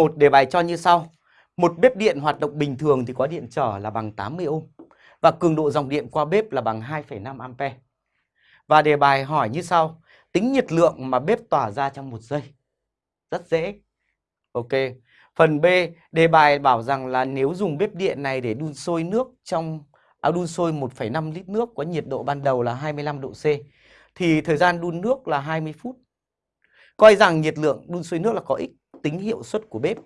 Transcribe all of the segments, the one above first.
1 đề bài cho như sau. Một bếp điện hoạt động bình thường thì có điện trở là bằng 80 ohm và cường độ dòng điện qua bếp là bằng 2,5 ampe. Và đề bài hỏi như sau. Tính nhiệt lượng mà bếp tỏa ra trong một giây. Rất dễ. Ok. Phần B, đề bài bảo rằng là nếu dùng bếp điện này để đun sôi nước trong à, đun sôi 1,5 lít nước có nhiệt độ ban đầu là 25 độ C thì thời gian đun nước là 20 phút. Coi rằng nhiệt lượng đun sôi nước là có ích tính hiệu suất của bếp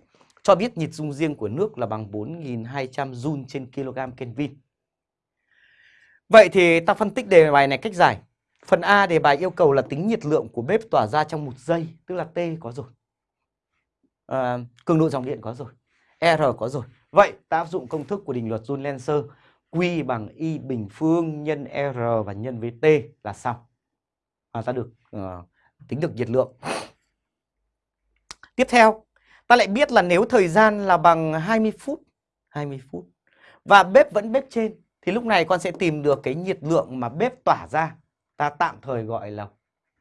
cho biết nhiệt dung riêng của nước là bằng 4.200 Joule trên kg Kelvin. Vậy thì ta phân tích đề bài này cách giải. Phần A đề bài yêu cầu là tính nhiệt lượng của bếp tỏa ra trong một giây, tức là T có rồi. À, cường độ dòng điện có rồi. R có rồi. Vậy ta áp dụng công thức của định luật Joule-Lenser Q bằng Y bình phương nhân R và nhân với T là xong. Và ta được uh, tính được nhiệt lượng. Tiếp theo, ta lại biết là nếu thời gian là bằng 20 phút, 20 phút và bếp vẫn bếp trên thì lúc này con sẽ tìm được cái nhiệt lượng mà bếp tỏa ra. Ta tạm thời gọi là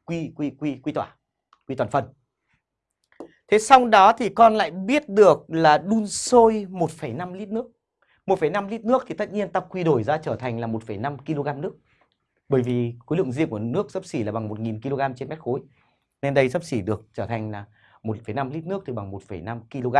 quy quy quy quy tỏa, quy toàn phần. Thế xong đó thì con lại biết được là đun sôi 1,5 lít nước. 1,5 lít nước thì tất nhiên ta quy đổi ra trở thành là 1,5 kg nước. Bởi vì khối lượng riêng của nước sấp xỉ là bằng 1.000 kg trên mét khối. Nên đây sấp xỉ được trở thành là 1,5 lít nước thì bằng 1,5 kg.